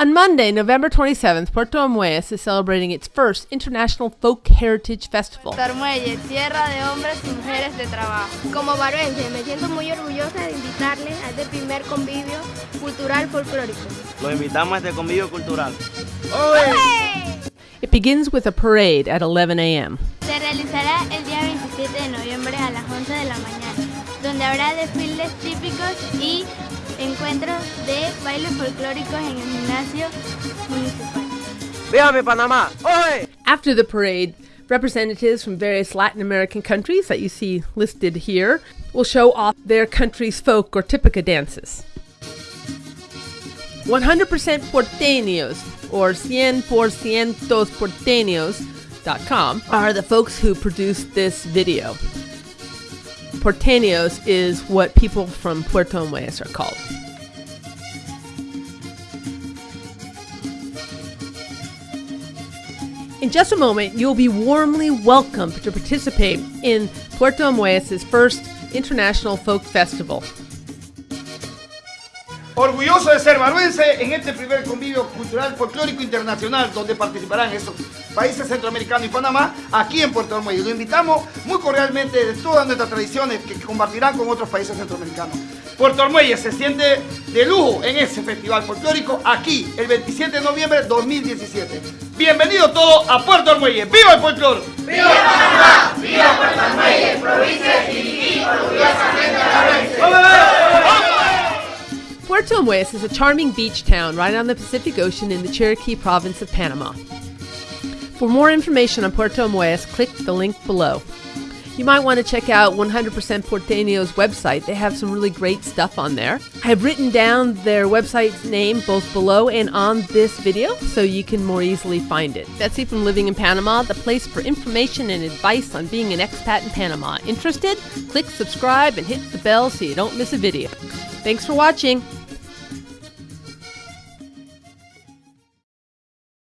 On Monday, November 27th, Puerto Armuelles is celebrating its first International Folk Heritage Festival. Puerto Armuelles, tierra de hombres y mujeres de trabajo. Como baruense, me siento muy orgullosa de invitarles a este primer convivio cultural folclórico. Lo invitamos a este convivio cultural. It begins with a parade at 11 a.m. Se realizará el día 27 de noviembre a las 11 de la mañana, donde habrá desfiles típicos y encuentros de bailes folclóricos en el gimnasio municipal. ¡Véame Panamá! ¡Oye! After the parade, representatives from various Latin American countries that you see listed here will show off their country's folk or típica dances. 100% Porteños, or 100% Porteños.com, are the folks who produced this video. Porteños is what people from Puerto Armuelles are called. In just a moment, you'll be warmly welcomed to participate in Puerto Armuelles' first International Folk Festival. Orgulloso de ser baruense en este primer convivio cultural folclórico internacional donde participarán estos países centroamericanos y Panamá aquí en Puerto Armuelles. Lo invitamos muy cordialmente de todas nuestras tradiciones que compartirán con otros países centroamericanos. Puerto Armuelles se siente de lujo en ese festival folclórico aquí el 27 de noviembre de 2017. Bienvenidos todos a Puerto Armuelles. ¡Viva el folclore! ¡Viva Panamá! ¡Viva Puerto Armuelles! Provincia de Chiriquí, orgullosamente baruense. Puerto Armuelles is a charming beach town right on the Pacific Ocean in the Cherokee province of Panama. For more information on Puerto Armuelles, click the link below. You might want to check out 100% Porteño's website. They have some really great stuff on there. I have written down their website's name both below and on this video so you can more easily find it. Betsy from Living in Panama, the place for information and advice on being an expat in Panama. Interested? Click subscribe and hit the bell so you don't miss a video. Thanks for watching.